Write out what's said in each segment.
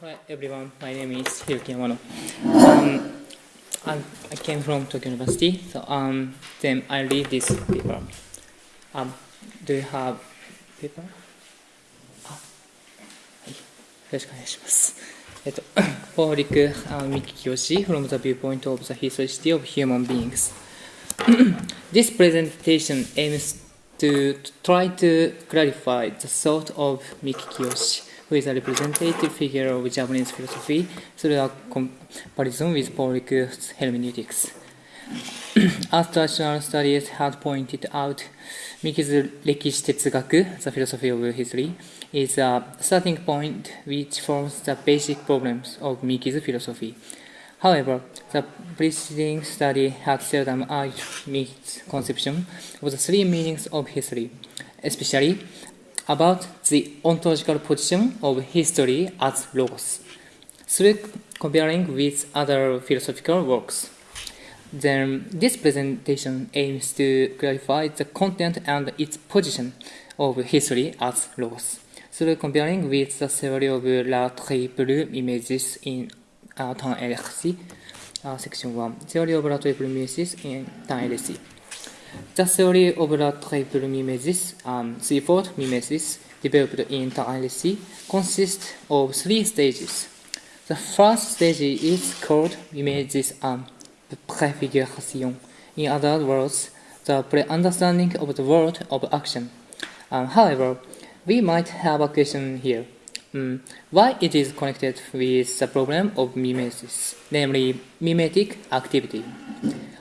Hi everyone, my name is Hiroki Yamano. Um, I'm, I came from Tokyo University, so um, then I read this paper. Um, do you have paper? あ、はい。よろしくお願いします。えっと、Public uh, Miki Kiyoshi from the viewpoint of the historicity of human beings. this presentation aims to try to clarify the thought of Miki Kiyoshi, who is a representative figure of Japanese philosophy through a comparison with Paulic's hermeneutics. As traditional studies had pointed out, Miki's Rekishitetsugaku, the philosophy of history, is a starting point which forms the basic problems of Miki's philosophy. However, the preceding study had seldom argued Miki's conception of the three meanings of history, especially about the ontological position of history as logos, through comparing with other philosophical works. Then, this presentation aims to clarify the content and its position of history as logos, through comparing with the theory of la triple images in uh, LHC, uh, section 1, theory of la triple images in time LHC. The theory of la triple mimesis, um, threefold mimesis, developed in LHC, consists of three stages. The first stage is called mimesis um, prefiguration. In other words, the pre-understanding of the world of action. Um, however, we might have a question here. Um, why it is connected with the problem of mimesis, namely mimetic activity.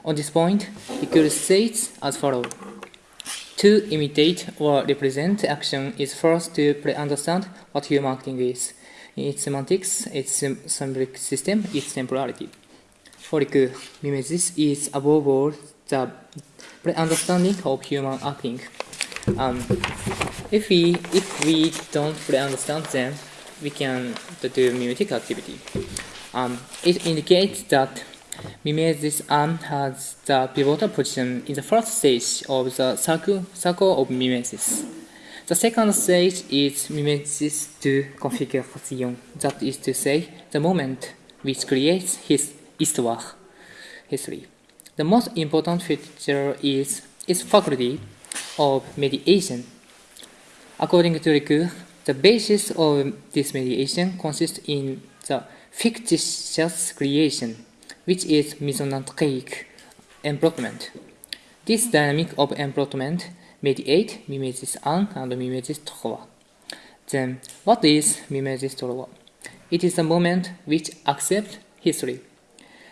On this point, Ricoeur states as follows. To imitate or represent action is first to pre-understand what human acting is, its semantics, its symbolic system, its temporality. For Foric mimesis is above all the pre-understanding of human acting. Um, if we if we don't fully understand them, we can do mimetic activity. Um, it indicates that mimesis um, has the pivotal position in the first stage of the circle, circle of mimesis. The second stage is mimesis to configuration, that is to say, the moment which creates his histoire, history. The most important feature is its faculty of mediation. According to Ricoeur, the basis of this mediation consists in the fictitious creation, which is mesonantric emplotment. This dynamic of emplotment mediate mimesis 1 and mimesis 3. Then, what is mimesis 3? It is the moment which accepts history.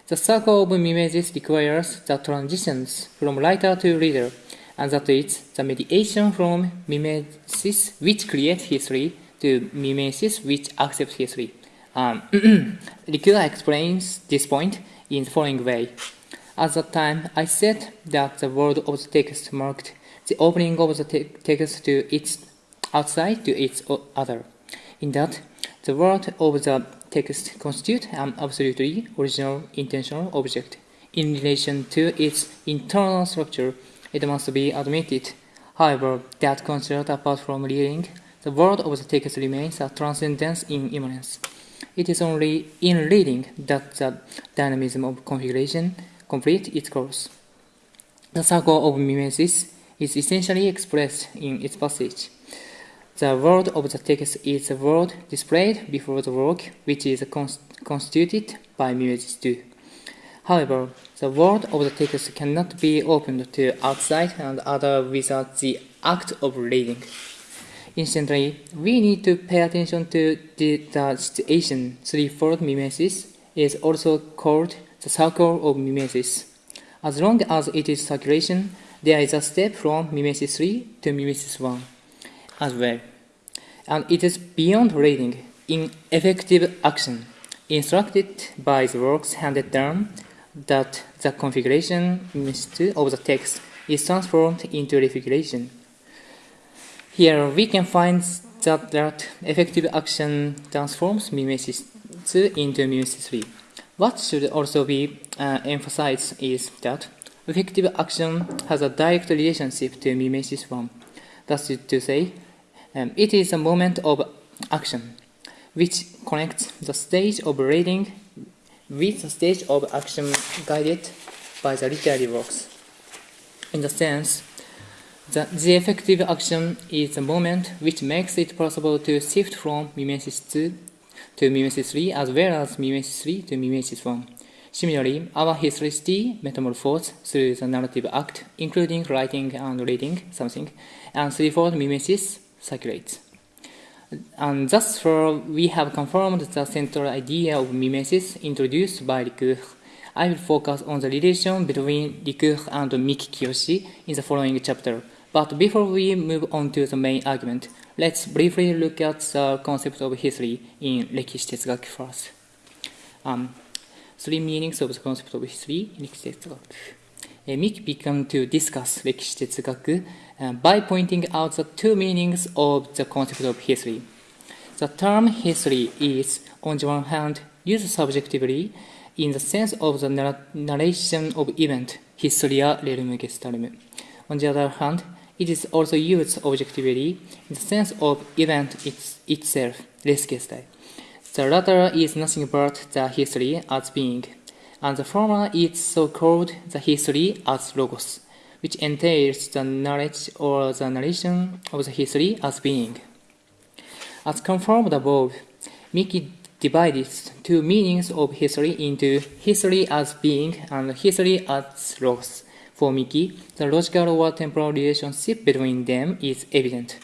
The circle of mimesis requires the transitions from writer to reader, and that is the mediation from mimesis which creates history to mimesis which accepts history. Um, Ricoeur explains this point in the following way. At that time, I said that the word of the text marked the opening of the te text to its outside to its other. In that, the word of the text constitutes an absolutely original intentional object. In relation to its internal structure, it must be admitted, however, that considered apart from reading, the word of the text remains a transcendence in immanence. It is only in reading that the dynamism of configuration completes its course. The circle of mimesis is essentially expressed in its passage. The world of the text is the world displayed before the work, which is constituted by mimesis too. However, the world of the text cannot be opened to outside and other without the act of reading. Incidentally, we need to pay attention to the, the situation threefold mimesis is also called the circle of mimesis. As long as it is circulation, there is a step from mimesis 3 to mimesis 1 as well. And it is beyond reading in effective action, instructed by the works handed down, that the configuration of the text is transformed into refiguration. Here we can find that, that effective action transforms mimesis 2 into mimesis 3. What should also be uh, emphasized is that effective action has a direct relationship to mimesis 1. That's to say, um, it is a moment of action. which connects the stage of reading with the stage of action guided by the literary works. In the sense, the, the effective action is the moment which makes it possible to shift from mimesis 2 to mimesis 3 as well as mimesis 3 to mimesis 1. Similarly, our historicity metamorphoses through the narrative act, including writing and reading something, and threefold mimesis circulates. And thus far, we have confirmed the central idea of mimesis introduced by Ricoeur. I will focus on the relation between Ricoeur and Miki Kiyoshi in the following chapter. But before we move on to the main argument, let's briefly look at the concept of history in Rekishitetsugaku first. Um, three meanings of the concept of history in Rekishitetsugaku. Uh, Miki began to discuss Rekishitetsugaku uh, by pointing out the two meanings of the concept of history. The term history is, on the one hand, used subjectively in the sense of the narration of event, historia rerum gestarum. On the other hand, it is also used objectively in the sense of event its, itself, res gestae. The latter is nothing but the history as being, and the former is so called the history as logos, which entails the knowledge or the narration of the history as being. As confirmed above, Miki divides two meanings of history into history as being and history as logos. For Miki, the logical or temporal relationship between them is evident.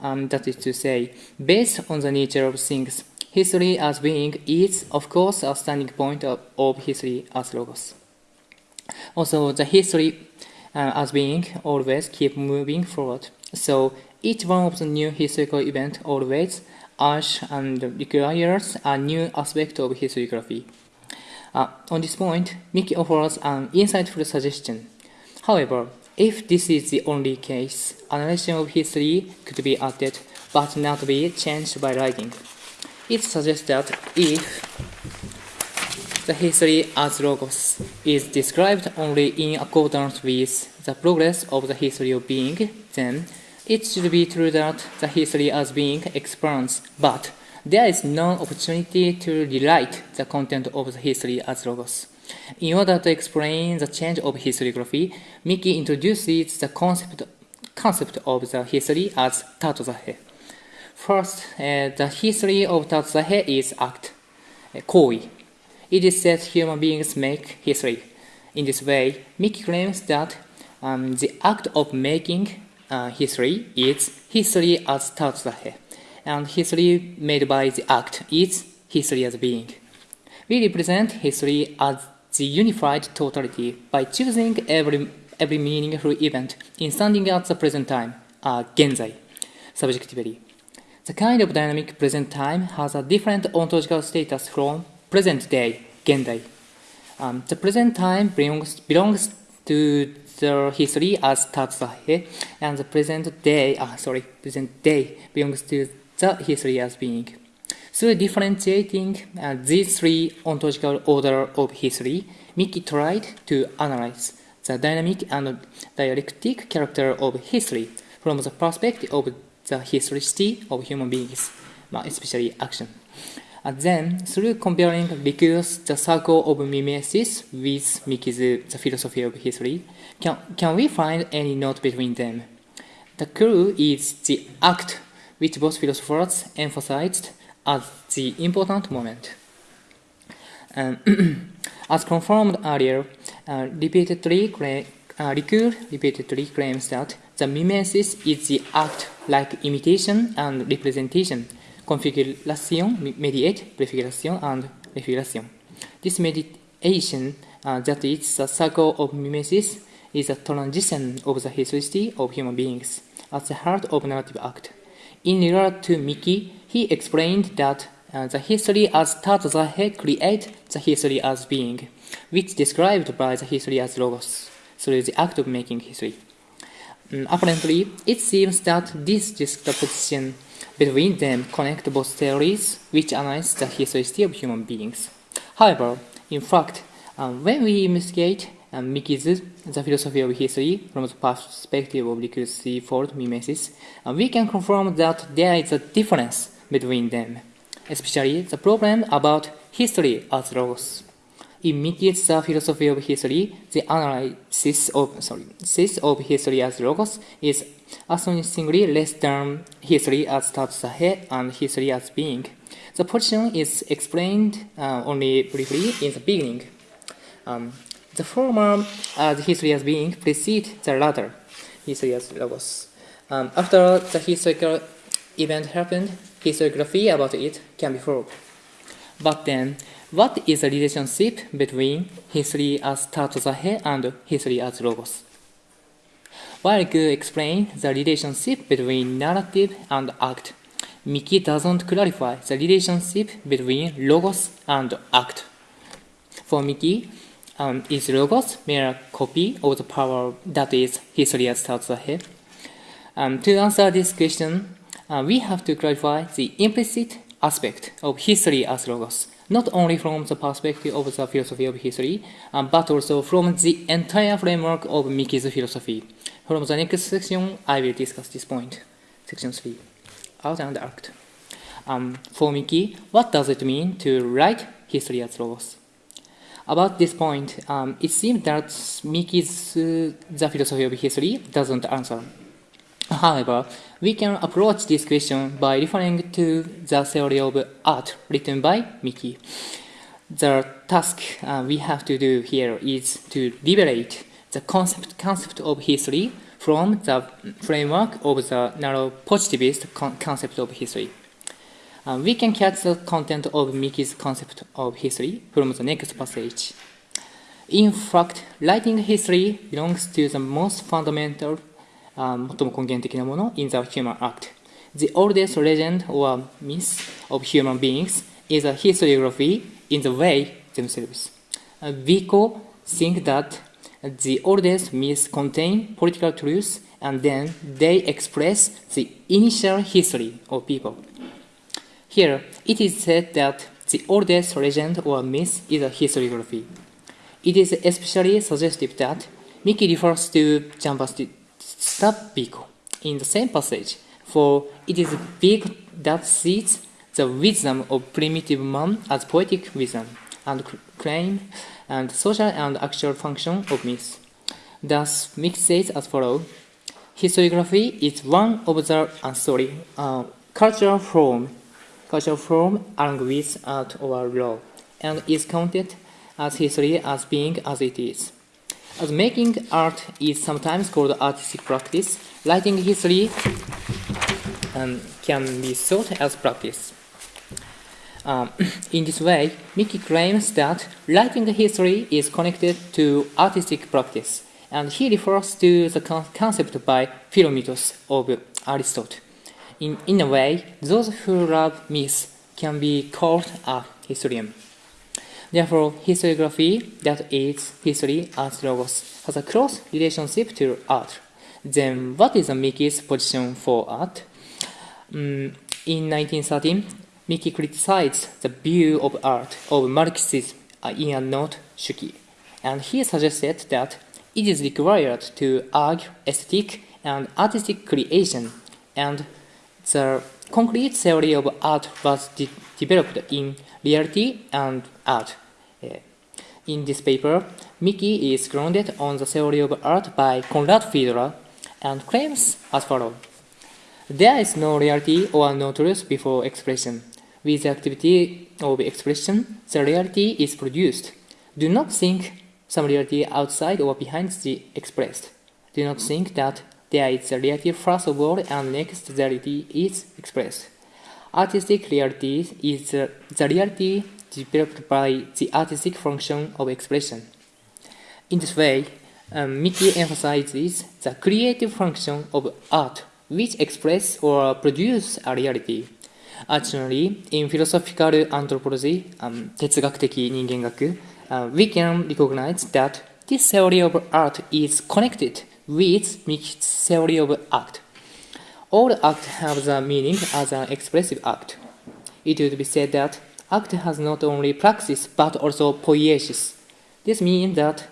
Um, that is to say, based on the nature of things, history as being is, of course, a standing point of, of history as logos. Also, the history uh, as being always keep moving forward. So, each one of the new historical event always urge and requires a new aspect of historiography. Uh, on this point, Miki offers an insightful suggestion. However, if this is the only case, a narration of history could be added but not be changed by writing. It suggests that if the history as logos is described only in accordance with the progress of the history of being, then it should be true that the history as being expands, but there is no opportunity to rewrite the content of the history as logos. In order to explain the change of historiography, Miki introduces the concept, concept of the history as Tatsache. First, uh, the history of Tatsache is act, uh, koi. It is said human beings make history. In this way, Miki claims that um, the act of making uh, history is history as Tatsache, and history made by the act is history as being. We represent history as the unified totality by choosing every, every meaningful event in standing at the present time, uh, genzai, subjectively. The kind of dynamic present time has a different ontological status from present day, gendai. Um, the present time belongs, belongs to the history as tatsache, and the present day, ah, sorry, present day belongs to the history as being. Through differentiating uh, these three ontological order of history, Miki tried to analyze the dynamic and dialectic character of history from the perspective of the historicity of human beings, especially action. And then, through comparing Ricoeur's The Circle of Mimesis with Miki's The Philosophy of History, can, can we find any note between them? The clue is the act which both philosophers emphasized as the important moment. Um, as confirmed earlier, uh, repeatedly uh, Ricoeur repeatedly claims that the mimesis is the act like imitation and representation, configuration, mediate, prefiguration, and refiguration. This mediation, uh, that is the circle of mimesis, is a transition of the history of human beings at the heart of narrative act. In regard to Miki, he explained that uh, the history as Tatsache create the history as being, which described by the history as logos, through the act of making history. Um, apparently, it seems that this juxtaposition between them connect both theories which analyze the historicity of human beings. However, in fact, um, when we investigate um, Miki's The Philosophy of History from the perspective of Ricoeur's threefold mimesis, uh, we can confirm that there is a difference between them. especially the problem about history as logos. In Miki's The Philosophy of History, the analysis of sorry, of history as logos is astonishingly less than history as status head and history as being. The position is explained uh, only briefly in the beginning. Um, the former as history as being precedes the latter, history as logos. Um, after the historical event happened, historiography about it can be followed. But then, what is the relationship between history as head and history as logos? While Gu explains the relationship between narrative and act, Miki doesn't clarify the relationship between logos and act. For Miki, um, is logos mere copy of the power that is history as ahead? Um, to answer this question, uh, we have to clarify the implicit aspect of history as logos, not only from the perspective of the philosophy of history, um, but also from the entire framework of Miki's philosophy. From the next section, I will discuss this point. Section 3 out and act. Um, for Miki, what does it mean to write history as logos? About this point, um, it seems that Miki's uh, The Philosophy of History doesn't answer. However, we can approach this question by referring to the theory of art written by Miki. The task uh, we have to do here is to liberate the concept, concept of history from the framework of the narrow positivist con concept of history. Uh, we can catch the content of Miki's concept of history from the next passage. In fact, writing history belongs to the most fundamental, um, 最も根源的なもの in the human act. The oldest legend or myth of human beings is a historiography in the way themselves. we Vico think that the oldest myths contain political truths and then they express the initial history of people. Here, it is said that the oldest legend or myth is a historiography. It is especially suggestive that Miki refers to Jambas Giambattista Vico in the same passage, for it is big that sees the wisdom of primitive man as poetic wisdom and claim and social and actual function of myths. Thus, Miki says as follows, Historiography is one of the uh, sorry, uh, cultural form, cultural form along with art or law, and is counted as history as being as it is. As making art is sometimes called artistic practice, writing history um, can be thought as practice. Um, in this way, Miki claims that writing history is connected to artistic practice, and he refers to the con concept by philomythos of Aristotle. In, in a way, those who love myths can be called a historian. Therefore, historiography, that is, history as logos, has a close relationship to art. Then, what is Miki's position for art? Um, in 1913, Miki criticized the view of art of Marxism in a note Shuki, and he suggested that it is required to argue aesthetic and artistic creation, and the concrete theory of art was de developed in reality and art. In this paper, Miki is grounded on the theory of art by Konrad Fiedler and claims as follows. There is no reality or no truth before expression. With the activity of expression, the reality is produced. Do not think some reality outside or behind the expressed. Do not think that there is a reality first of all and next the reality is expressed. Artistic reality is the reality developed by the artistic function of expression. In this way, um, Miki emphasizes the creative function of art, which express or produce a reality. Additionally, in philosophical anthropology, um, 哲学的人間学 uh, we can recognize that this theory of art is connected with Miki's theory of act. All acts have the meaning as an expressive act. It would be said that act has not only praxis but also poiesis. This means that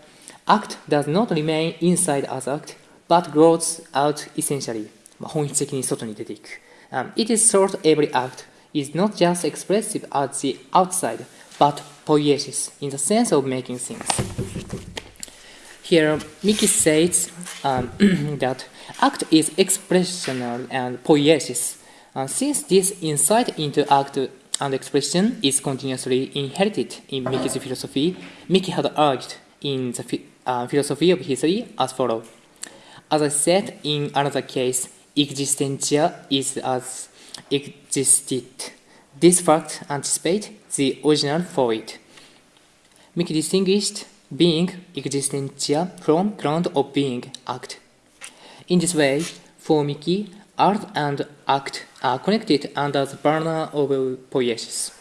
act does not remain inside as act but grows out essentially. 本質的に外に出ていく。Um, it is thought every act is not just expressive at the outside, but poiesis in the sense of making things. Here, Miki says um, that act is expressional and poiesis. Uh, since this insight into act and expression is continuously inherited in Miki's philosophy, Miki had argued in the uh, philosophy of history as follows. As I said in another case, existentia is as existed. This fact anticipates the original for it. Miki distinguished being existentia from ground of being act. In this way, for Miki, art and act are connected under the banner of poiesis.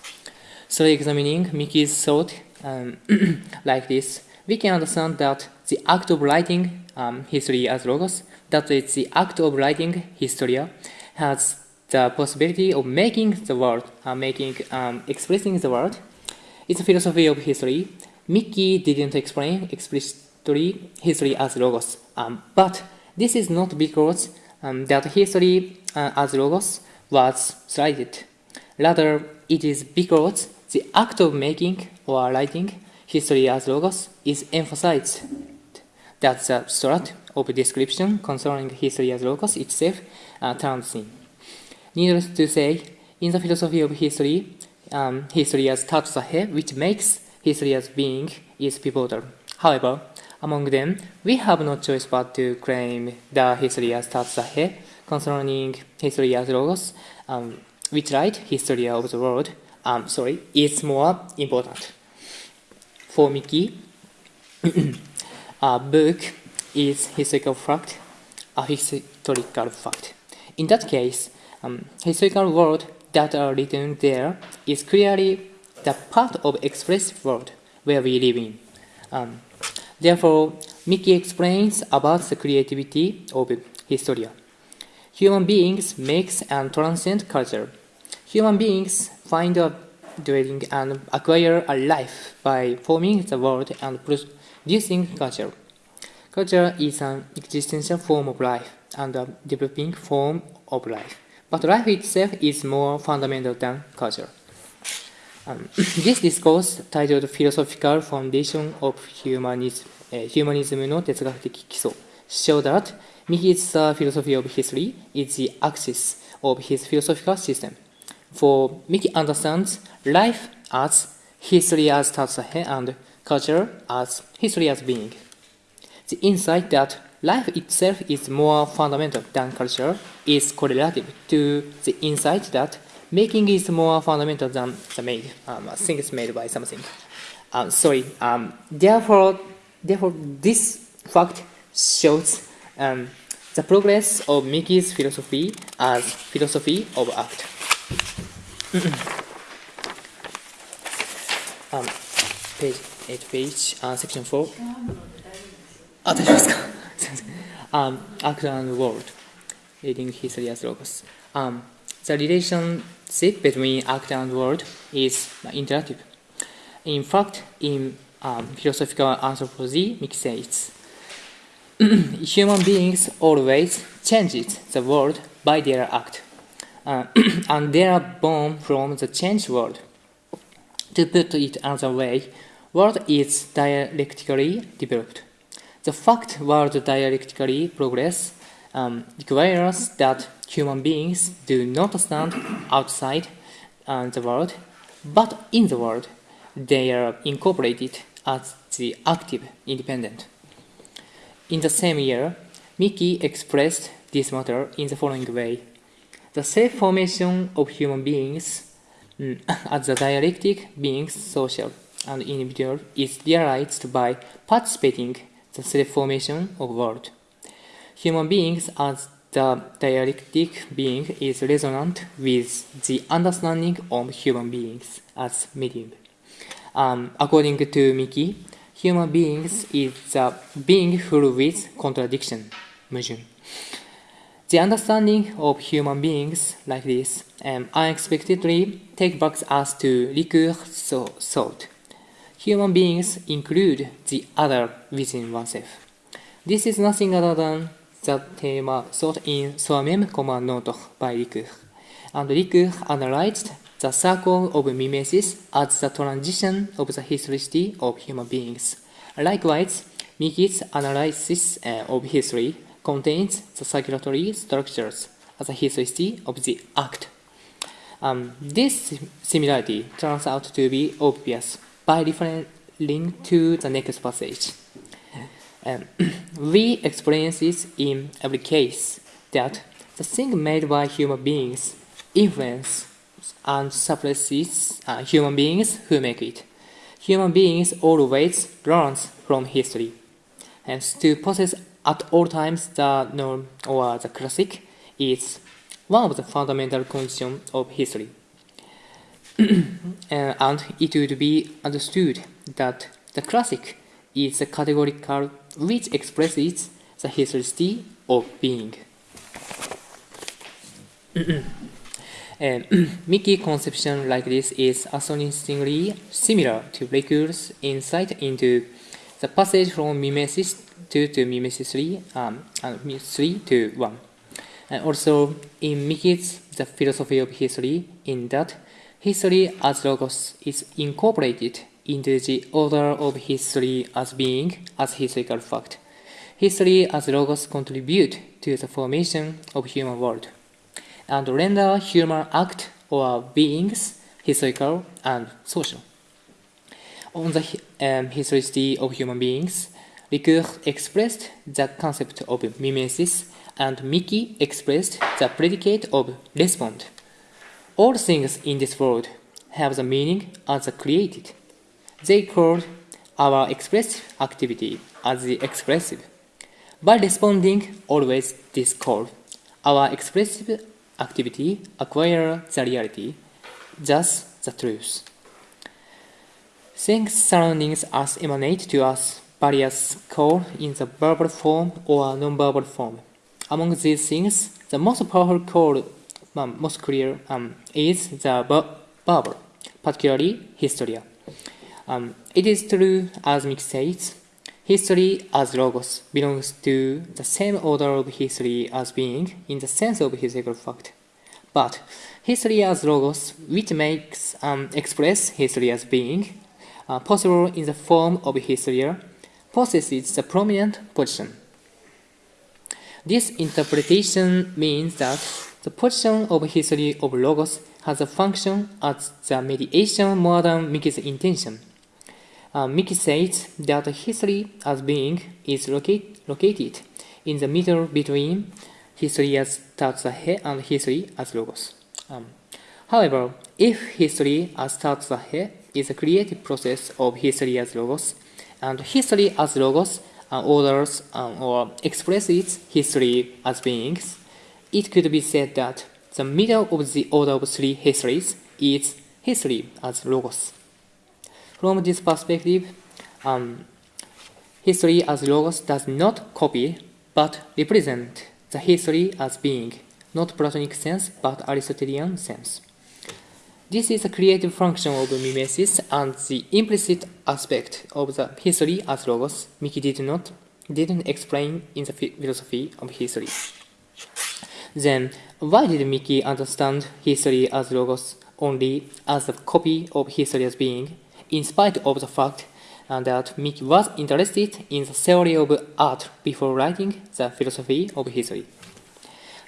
So examining Miki's thought um, like this, we can understand that the act of writing um, history as logos, that is the act of writing historia, has the possibility of making the world, uh, making, um, expressing the world. It's a philosophy of history. Miki didn't explain explicitly history as logos, um, but this is not because um, that history uh, as logos was slighted. Rather, it is because the act of making or writing history as logos is emphasized. That the strat of description concerning history as logos itself uh, turns in. Needless to say, in the philosophy of history, um, history as tatsache, which makes history as being, is pivotal. However, among them, we have no choice but to claim the history as tatsache concerning history as logos, um, which write history of the world, um, sorry, is more important. For Miki, a book is historical fact, a historical fact. In that case, um, historical world that are written there is clearly the part of expressive world where we live in. Um, therefore, Miki explains about the creativity of historia. Human beings makes and transcend culture. Human beings find a dwelling and acquire a life by forming the world and producing culture. Culture is an existential form of life and a developing form of life. But life itself is more fundamental than culture. Um, this discourse, titled Philosophical Foundation of eh, Humanism, uh, Humanism の哲学的基礎 show that Miki's uh, philosophy of history is the axis of his philosophical system. For Miki, understands life as history as Tatsache and culture as history as being. The insight that life itself is more fundamental than culture is correlative to the insight that Making is more fundamental than the made. Um, think it's made by something. Um, sorry. Um, therefore, therefore, this fact shows um, the progress of Miki's philosophy as philosophy of art. um, page 8 page uh, section 4 ah, um, act and world reading history as logos um, the relation relationship between act and world is interactive. In fact, in um, philosophical anthropology, Miki says, human beings always change the world by their act, uh, and they are born from the changed world. To put it another way, world is dialectically developed. The fact world dialectically progress um, requires that human beings do not stand outside uh, the world, but in the world. They are incorporated as the active independent. In the same year, Miki expressed this matter in the following way. The self-formation of human beings mm, as the dialectic beings social and individual is realized by participating the self-formation of world. Human beings as the dialectic being is resonant with the understanding of human beings as medium. Um, according to Miki, human beings is a being full with contradiction, 矛盾. The understanding of human beings like this um, unexpectedly take back us to Ricoeur's thought. Human beings include the other within oneself. This is nothing other than the theme thought in Soi-même comme un by Ricoeur. And Ricoeur analyzed the circle of mimesis as the transition of the historicity of human beings. Likewise, Miki's analysis uh, of history contains the circulatory structures as a historicity of the act. Um, this similarity turns out to be obvious by referring to the next passage. Um, we experience this in every case that the thing made by human beings influence and suppresses uh, human beings who make it. Human beings always learn from history. Hence, to possess at all times the norm or the classic is one of the fundamental conditions of history. Uh, and it would be understood that the classic is a categorical which expresses the historicity of being. And conception like this is astonishingly similar to Ricoeur's insight into the passage from mimesis 2 to mimesis 3 um, and 3 to 1. And also in Miki's The Philosophy of History in that history as logos is incorporated into the order of history as being as historical fact. History as logos contribute to the formation of human world and render human act or beings historical and social. On the um, historicity of human beings, Ricoeur expressed the concept of mimesis and Miki expressed the predicate of respond. All things in this world have the meaning as created. They called our expressive activity as the expressive. By responding always this call, our expressive activity acquire the reality, thus the truth. Things surrounding us emanate to us various call in the verbal form or non-verbal form. Among these things, the most powerful call, um, most clear, um, is the verbal, particularly historia. Um, it is true, as Mick says, history as logos belongs to the same order of history as being in the sense of historical fact. But history as logos, which makes um, express history as being uh, possible in the form of history, possesses the prominent position. This interpretation means that the position of history of logos has a function as the mediation more than Miki's intention. Uh, Miki says that history as being is locate, located in the middle between history as Tatsache and history as logos. Um, however, if history as Tatsache is a creative process of history as logos, and history as logos uh, orders um, or expresses history as beings, it could be said that the middle of the order of three histories is history as logos. From this perspective, um, history as logos does not copy but represent the history as being, not Platonic sense but Aristotelian sense. This is a creative function of mimesis and the implicit aspect of the history as logos Miki did not didn't explain in the philosophy of history. Then, why did Miki understand history as logos only as a copy of history as being in spite of the fact that Miki was interested in the theory of art before writing the philosophy of history.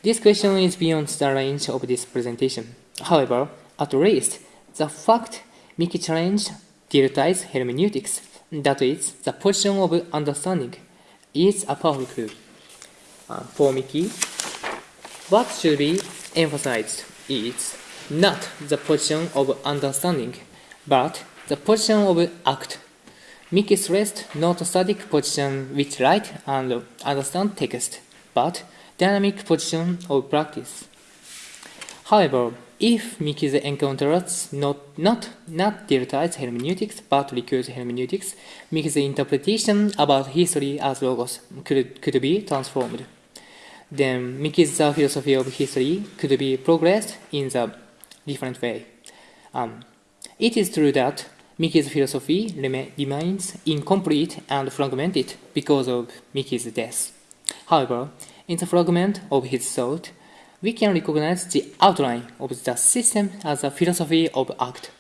This question is beyond the range of this presentation. However, at least the fact Miki challenged Dilthey's hermeneutics, that is, the position of understanding, is a powerful clue. Uh, for Miki, what should be emphasized is not the position of understanding, but the position of act. Miki rest, not a static position which write and understand text, but dynamic position of practice. However, if Miki encounters not not not Dilthey's hermeneutics but Ricoeur's hermeneutics, Miki's interpretation about history as logos could, could be transformed. Then Miki's philosophy of history could be progressed in a different way. Um, it is true that Miki's philosophy remains incomplete and fragmented because of Miki's death. However, in the fragment of his thought, we can recognize the outline of the system as a philosophy of act.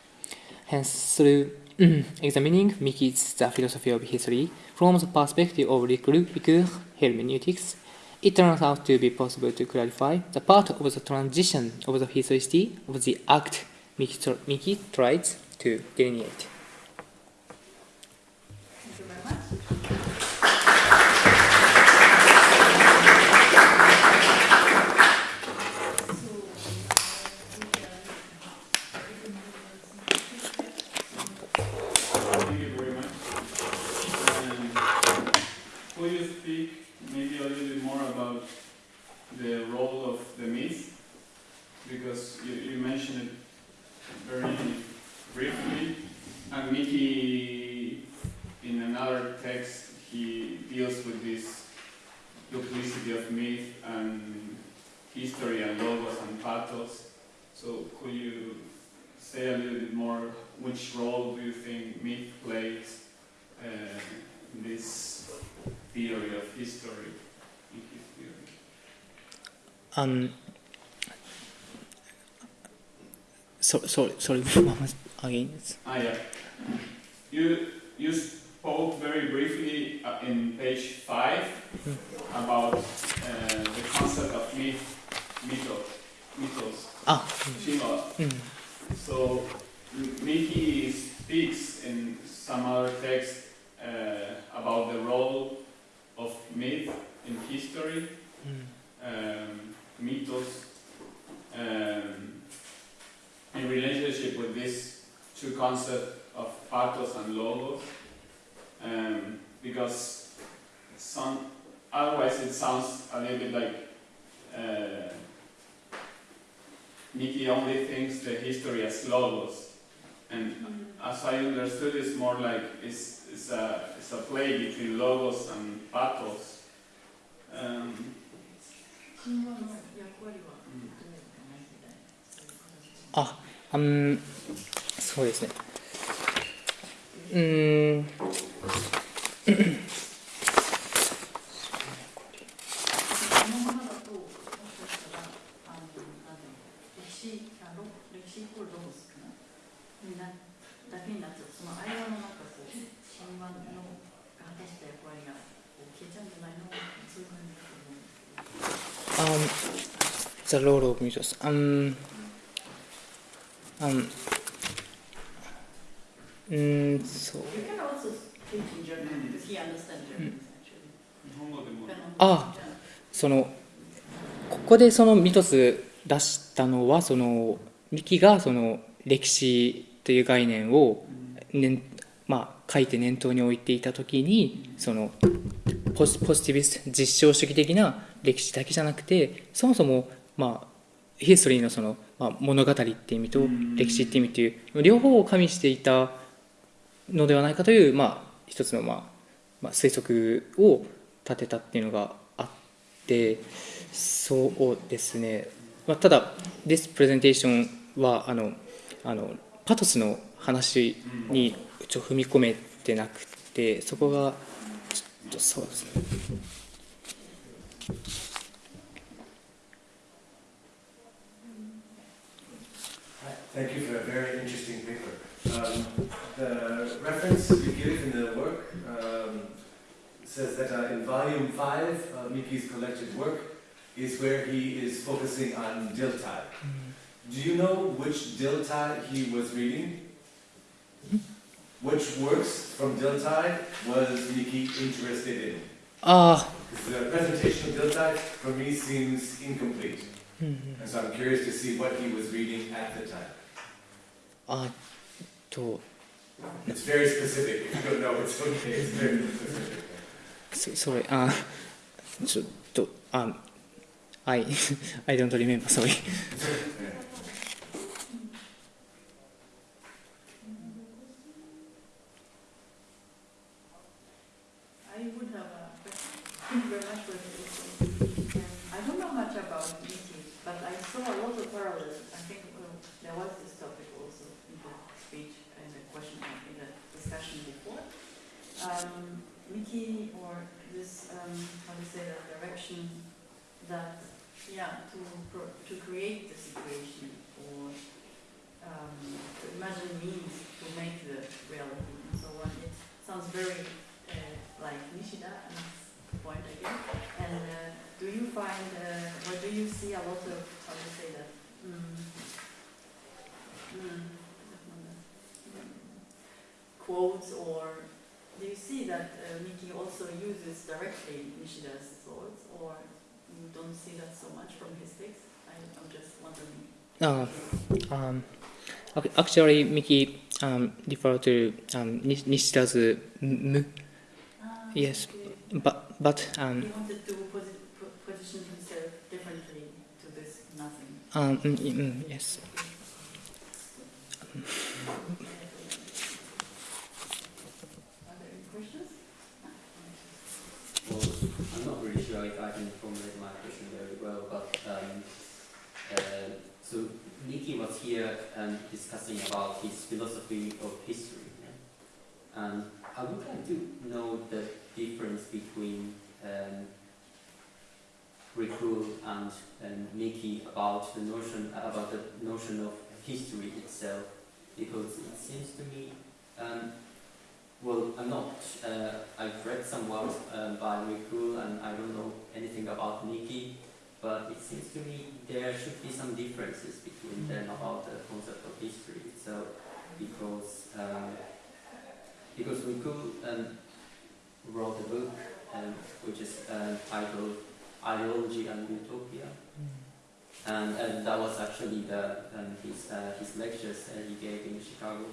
Hence, through examining Miki's the philosophy of history from the perspective of Ricoeur hermeneutics, it turns out to be possible to clarify the part of the transition of the historicity of the act Miki, Miki tries to delineate. Thank you very much. Thank you very much. Um, Will you speak maybe a little bit more about the role of the myth? Because you, you mentioned it very briefly, and Miki, in another text, he deals with this duplicity of myth and history and logos and pathos. So could you say a little bit more which role do you think myth plays uh, in this theory of history? In his theory? Um, so, sorry, sorry, again. Ah, yeah. You you spoke very briefly uh, in page five about uh, the concept of myth, mythos, mythos, Ah, Shima. mm, So M- Miki speaks in some other text uh, about the role of myth in history, mm, um, mythos, um, in relationship with these two concepts of pathos and logos, um, because some otherwise it sounds a little bit like uh, Mickey only thinks the history as logos, and as I understood, it's more like it's, it's a it's a play between logos and pathos. Um, 神話の役割はどうかなみたいなそういう形あ、うん、そうですね。うーん。 ですけど Um, the role of mythos. Um, um, mm, so, You can also speak in German because he understands German actually. 日本語でもあそのここでそのミトス出したのはそのミキがその歴史という概念を、ねまあ、書いて念頭に置いていた時にそのポジポジティビスト実証主義的な歴史だけじゃなくてそもそも、まあ、ヒストリーのその、まあ、物語っていう意味と歴史っていう意味という両方を加味していたのではないかという、まあ、一つの、まあまあ、推測を立てたっていうのがあってそうですね、まあ、ただ This presentation はあのあのパトスの話にちょ踏み込めてなくてそこがちょっとそうですね Thank you for a very interesting paper. Um, the reference you give in the work um, says that uh, in volume 5, uh, Miki's collected work is where he is focusing on Dilthey. Mm -hmm. Do you know which Dilthey he was reading? Which works from Dilthey was Miki interested in? Uh, the presentation of Dilthey for me seems incomplete. Mm -hmm. And so I'm curious to see what he was reading at the time. あと It's very specific. If you don't know, it's okay. It's very specific. そそれあちょっとあ I I don't remember sorry I would have a question. Thank you very much for the question. Um, or this, um, how to say that direction that yeah, to, to create the situation or um, to imagine means to make the reality and so on. It sounds very uh, like Nishida and point again. And uh, do you find, uh, or do you see a lot of, how to say that, mm, mm, quotes or do you see that uh, Miki also uses directly Nishida's thoughts or you don't see that so much from his text? I, I'm just wondering. Uh, um, ac- actually, Miki um, refer to um, Nishida's m, Ah, Yes. okay. but but um, He wanted to posi- position himself differently to this nothing. um, mm, mm, yes. Are there any questions? Well, I'm not really sure if I can formulate my question very well, but um, uh, so Miki was here um, discussing about his philosophy of history, and I would like to know the difference between um, Ricoeur and, and Miki about the notion about the notion of history itself, because it seems to me. Um, well, I'm not. Uh, I've read some works um, by Ricoeur, and I don't know anything about Miki, but it seems to me there should be some differences between them about the concept of history So, because um, because Ricoeur um, wrote a book um, which is uh, titled Ideology and Utopia, and, and that was actually the um, his uh, his lectures that he gave in Chicago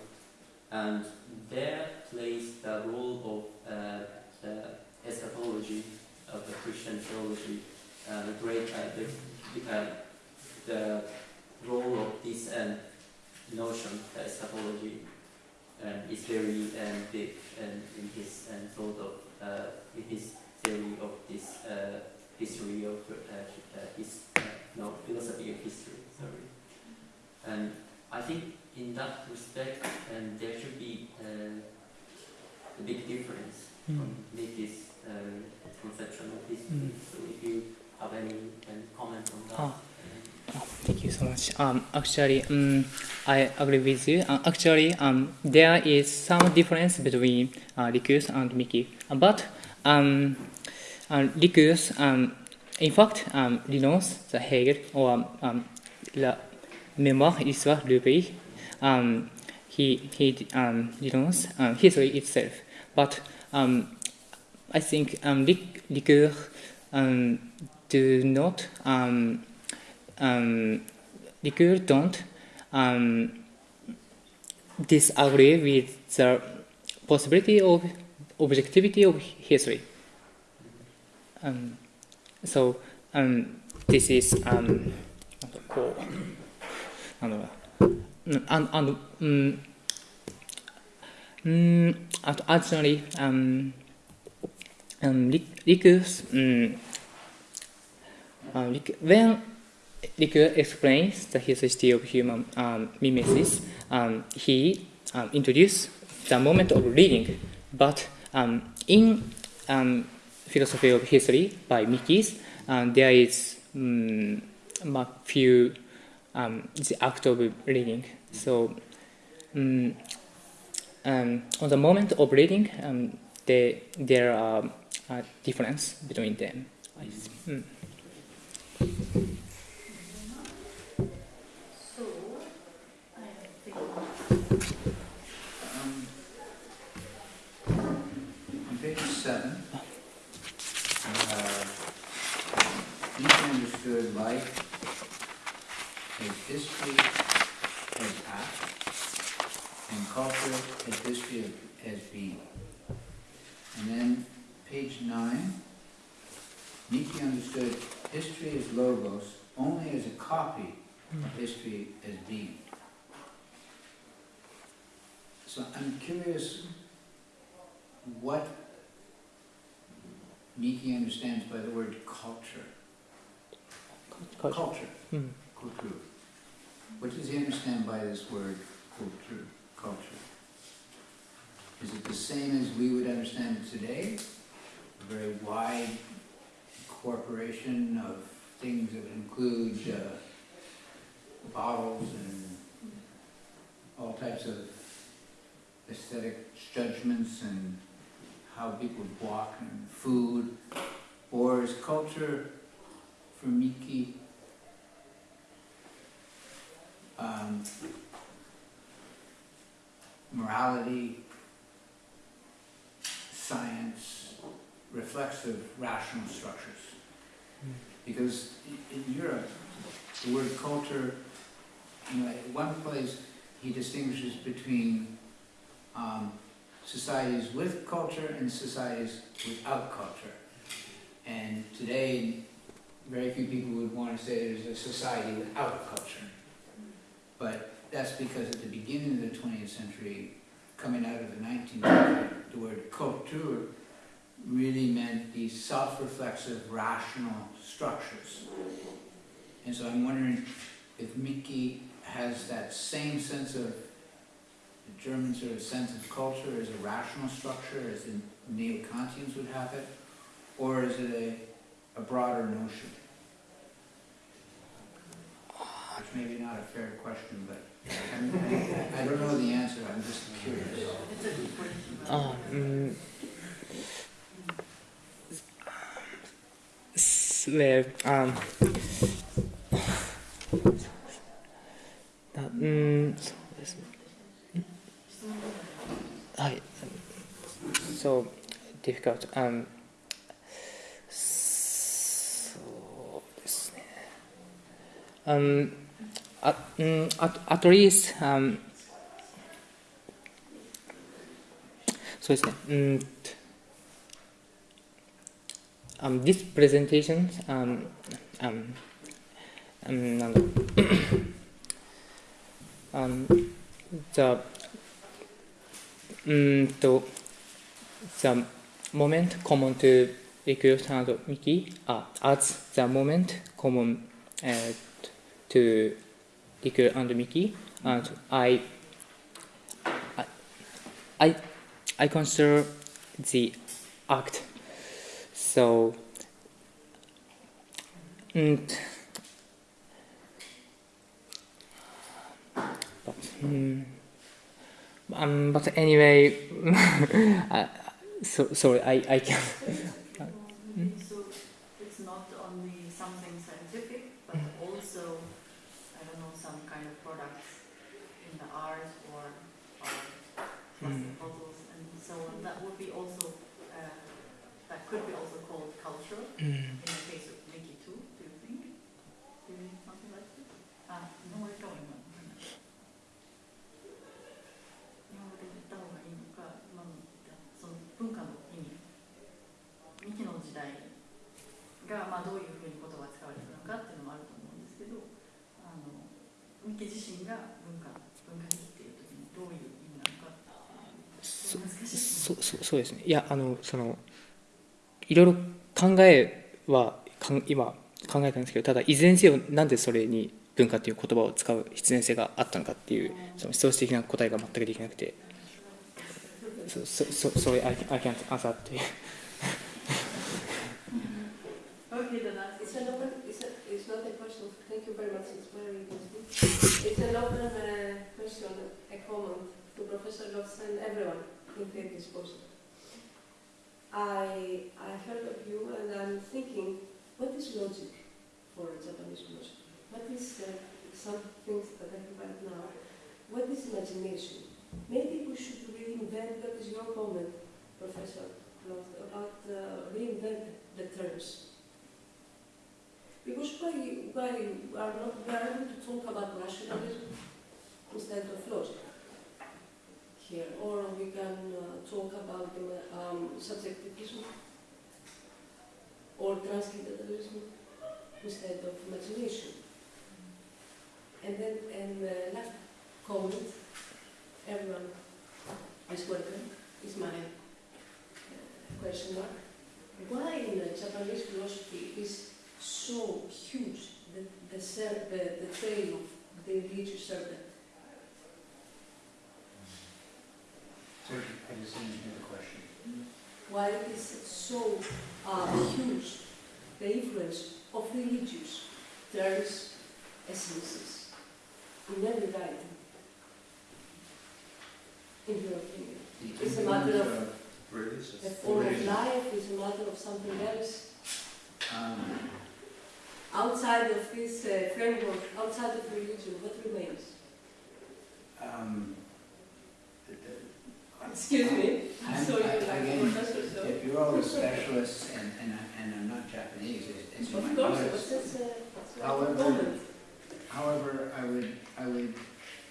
and there plays the role of uh, the eschatology of the Christian theology, uh, the great, uh, the, uh, the role of this um, notion, the eschatology, um, is very um, big um, in his um, thought of, uh, in his theory of this uh, history of his, no, philosophy of history, sorry. And I think in that respect, um, there should be uh, a big difference Mm. from Miki's uh, conception of this. Mm. So if you have any comment on that. Ah. um, Thank you so much. Um, actually, um, I agree with you. Uh, actually, um, there is some difference between uh, Rikus and Miki, but um, uh, Rikus, um, in fact, um, renounce the Hegel or um, la mémoire du pays Um, he he um, renounce um, history itself, but um, I think um, Ric- Ricoeur um, do not. Um, um, Ricoeur don't um, disagree with the possibility of objectivity of history. Um, so um, this is um, なんかこうなんだろう and and mm, mm, um, um, actually mm, um um um, uh, when Ricoeur explains the history of human um, mimesis, um, he um, introduced the moment of reading, but um, in um, philosophy of history by Miki's, um, there is um, a few um, the act of reading. So um, um, on the moment of reading, um, they, there are a difference between them. Mm. Seven, understood life history as act, and culture as history of- as being. And then page nine, Nietzsche understood history as logos only as a copy of history as being. So I'm curious what Nietzsche understands by the word culture. Culture. Culture, Mm. kultur. What does he understand by this word culture? culture? Is it the same as we would understand it today? A very wide corporation of things that include uh, bottles and all types of aesthetic judgments and how people walk and food? Or is culture for Miki um, morality, science, reflexive, rational structures? Because in Europe, the word culture, you know, at one place, he distinguishes between um, societies with culture and societies without culture. And today, very few people would want to say there's a society without culture. But that's because at the beginning of the 20th century, coming out of the 19th century, the word culture really meant these self-reflexive, rational structures. And so I'm wondering if Miki has that same sense of the German sort of sense of culture as a rational structure, as the neo-Kantians would have it, or is it a, a broader notion? Which maybe not a fair question, but I'm- I, I don't know the answer, I'm just curious. It's a good question. but- あうん。s- well, um, なうん、そうですね。質問どうぞはい。So difficult. Um, そうですね。Um, at, um, at, at least, um, そうですね。うん。Um, this presentation, um, um, um, なんだろう um, the うーんと the moment common to Recruit and Mickey uh, as the moment common uh, to Ricoeur and Miki and I I I, consider the act so and but, mm, um, but anyway, so sorry, I, I can. が、まあ、どういうふうに言葉が使われてるのかっていうのもあると思うんですけど、あのミキ自身が文化文化的っていう時にどういう意味なのかそ。そそそうですね。いやあのそのいろいろ考えはかん今考えたんですけど、ただいずれにせよなんでそれに文化という言葉を使う必然性があったのかっていうその思想史的な答えが全くできなくて、そそそそれ I I can't answer っていう。Professor and everyone who take this post. I, I heard of you and I'm thinking, what is logic for Japanese philosophy? What is uh, some things that I think right now? What is imagination? Maybe we should reinvent, what is your comment, Professor Lotz, about uh, reinvent the terms? Because why, why are not able to talk about rationalism instead of logic here, or we can uh, talk about um, subjectivism or transcendentalism instead of imagination. And then, and uh, last comment, everyone is welcome, is my uh, question mark. Why in Japanese philosophy is so huge, the, the, the, the trail of the religious serpent. So I just the question. Why it is so uh, huge, the influence of religious terms, essences, in every writing? In your opinion? The It's a matter of- influence Religious. The form of life is a matter of something else. um, Outside of this uh, framework, outside of religion, what remains? um, the- the- Excuse me, I'm- saw you like again, so. If you're all the specialists and, and, I- and I'm not Japanese, it's, it's in Of my course, notice. but that's, uh, However-. However, I would, I would,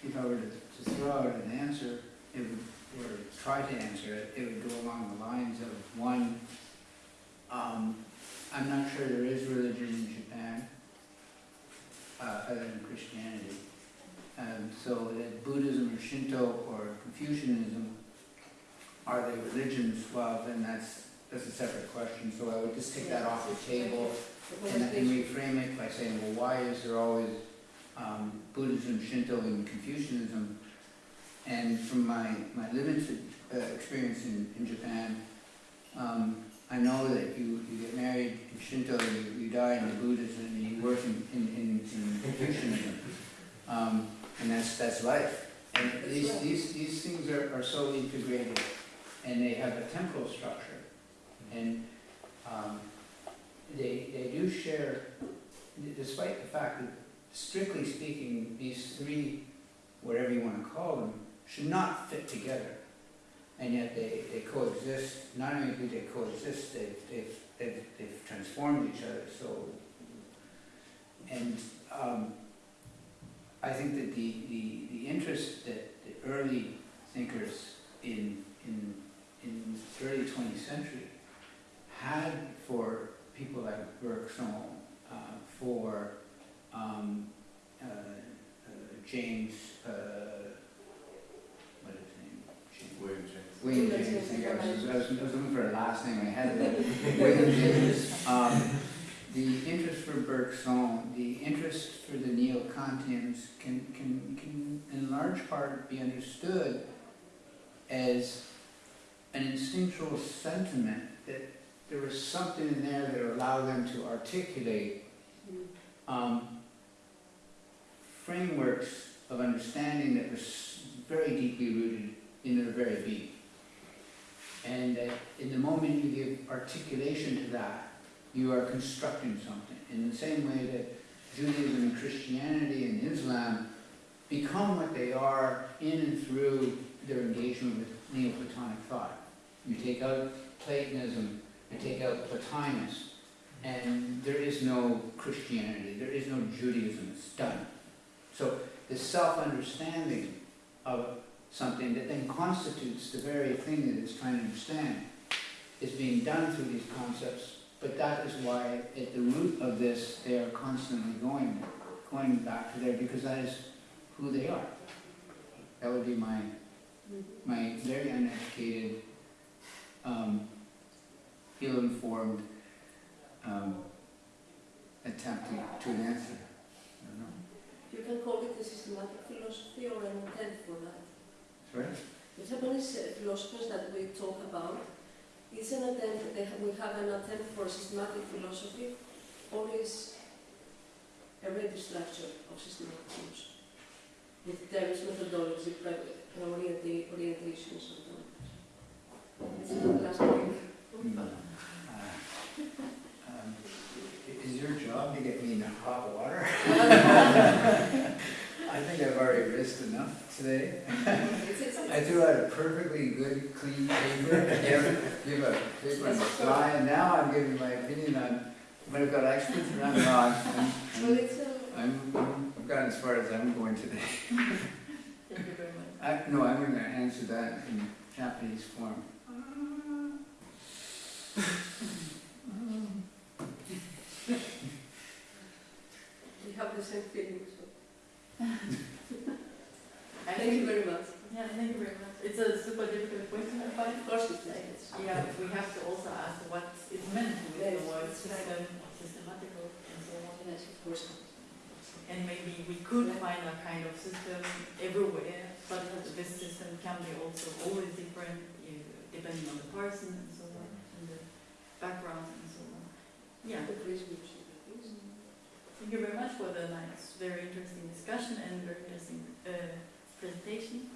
if I were to, to throw out an answer, it would, or try to answer it, it would go along the lines of, one, um, I'm not sure there is religion in Japan, uh, other than Christianity. Um, so that Buddhism or Shinto or Confucianism, are they religions? Well, then that's, that's a separate question, so I would just take that off the table. And, and reframe it by saying, well, why is there always um, Buddhism, Shinto, and Confucianism? And from my, my limited uh, experience in, in Japan, um, I know that you, you get married in Shinto, you, you die in the Buddhism, and you work in, in, in, in Confucianism. Um, and that's, that's life. And these, these, these things are, are so integrated, and they have a temporal structure. And um, they, they do share, despite the fact that strictly speaking, these three, whatever you want to call them, should not fit together. And yet they, they coexist, not only do they coexist, they've, they've, they've, they've transformed each other, so. And, um, I think that the, the, the interest that the early thinkers in, in, in the early twentieth century had for people like Bergson, uh, for um, uh, uh, James, uh, what is his name? James- William James. William James, I think I was, I was, I was looking for a last name, I had it. William James. Um, the interest for Bergson, the interest for the Neo-Kantians can, can, can in large part be understood as an instinctual sentiment that there was something in there that allowed them to articulate Mm. um, frameworks of understanding that was very deeply rooted in their very being. And that in the moment you give articulation to that, you are constructing something. In the same way that Judaism and Christianity and Islam become what they are in and through their engagement with Neoplatonic thought. You take out Platonism, you take out Plotinus, and there is no Christianity, there is no Judaism, it's done. So the self-understanding of something that then constitutes the very thing that it's trying to understand is being done through these concepts, but that is why at the root of this, they are constantly going, going back to there, because that is who they are. That would be my, Mhm. my very uneducated, um, ill-informed, um, attempt to, to an answer. I don't know. You can call it a systematic philosophy or an attempt for that. Sorry? The Japanese philosophers that we talk about, is an attempt, they have, we have an attempt for systematic philosophy, or is a ready structure of systematic philosophy, with terms, methodology, pre- Is your job to get me into hot water? I think I've already risked enough today. I threw out a perfectly good, clean paper, give, give a paper on fly, and now I'm giving my opinion on, when I've got experts no, I'm, I'm- well, it's a, I'm, I'm, I've gotten as far as I'm going today. Thank you very much. I, no, I'm gonna answer that in Japanese form. we have the same feeling, so. I Thank you very much. yeah, thank you very much. It's a super difficult question, I find. Of course it Like. Yeah, we have to also ask what is meant with the Yes, word that's right. system, systematical, and so on. Yes, of course. And maybe we could find a kind of system everywhere, but this system can be also always different depending on the person background and so on. Yeah. Thank you very much for the nice, very interesting discussion and very interesting uh, presentation.